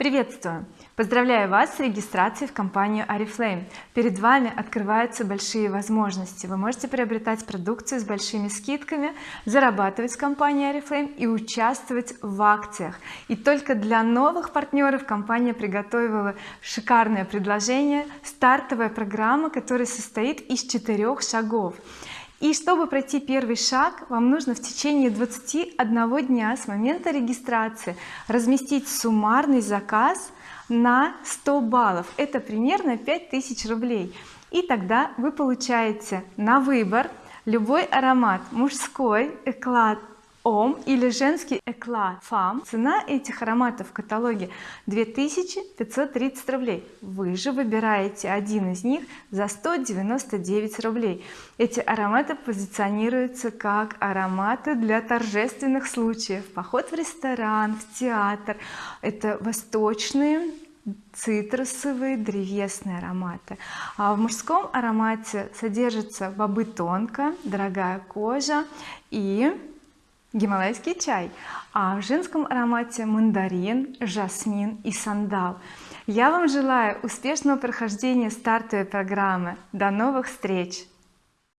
приветствую. Поздравляю вас с регистрацией в компанию oriflame перед вами открываются большие возможности. Вы можете приобретать продукцию с большими скидками зарабатывать с компанией oriflame и участвовать в акциях. И только для новых партнеров компания приготовила шикарное предложение стартовая программа которая состоит из четырех шагов и чтобы пройти первый шаг вам нужно в течение 21 дня с момента регистрации разместить суммарный заказ на 100 баллов. Это примерно 5000 рублей. И тогда вы получаете на выбор любой аромат мужской эклад ом или женский эклад фам. Цена этих ароматов в каталоге 2530 рублей. Вы же выбираете один из них за 199 рублей. Эти ароматы позиционируются как ароматы для торжественных случаев. Поход в ресторан в театр это восточные цитрусовые древесные ароматы. А в мужском аромате содержится бобы тонко дорогая кожа и гималайский чай а в женском аромате мандарин жасмин и сандал. Я вам желаю успешного прохождения стартовой программы. До новых встреч